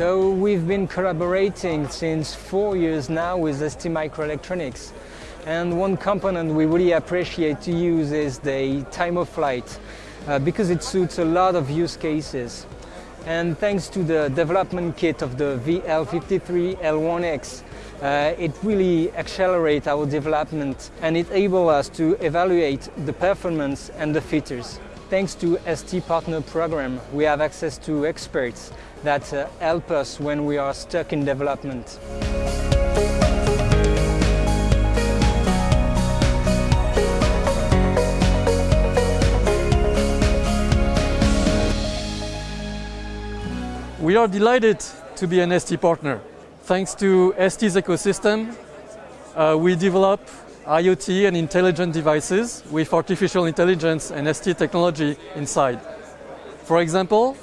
we've been collaborating since four years now with ST Microelectronics. And one component we really appreciate to use is the time of flight uh, because it suits a lot of use cases. And thanks to the development kit of the VL53L1X, uh, it really accelerates our development and it enables us to evaluate the performance and the features. Thanks to ST Partner Program, we have access to experts that uh, help us when we are stuck in development. We are delighted to be an ST partner. Thanks to ST's ecosystem, uh, we develop IoT and intelligent devices with artificial intelligence and ST technology inside. For example,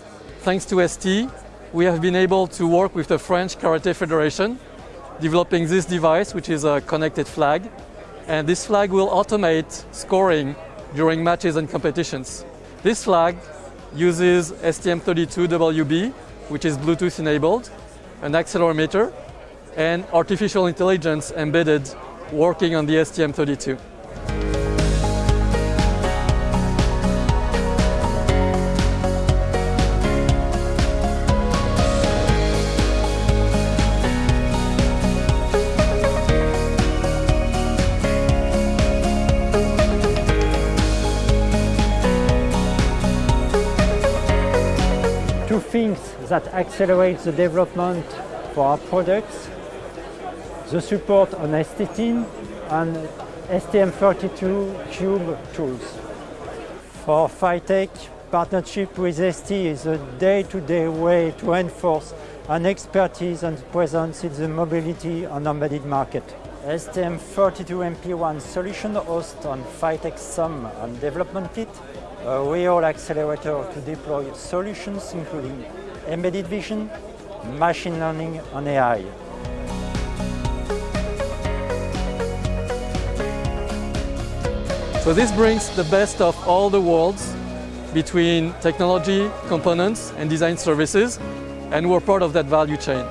thanks to ST, we have been able to work with the French Karate Federation, developing this device, which is a connected flag. And this flag will automate scoring during matches and competitions. This flag uses STM32WB, which is Bluetooth enabled, an accelerometer, and artificial intelligence embedded working on the STM32. Two things that accelerate the development for our products the support on STTeam and STM32 Cube tools. For PHYTEC, partnership with ST is a day-to-day -day way to enforce an expertise and presence in the mobility and embedded market. STM32MP1 solution hosts on PHYTEC SOM and development kit, a real accelerator to deploy solutions including embedded vision, machine learning and AI. So this brings the best of all the worlds between technology, components and design services and we're part of that value chain.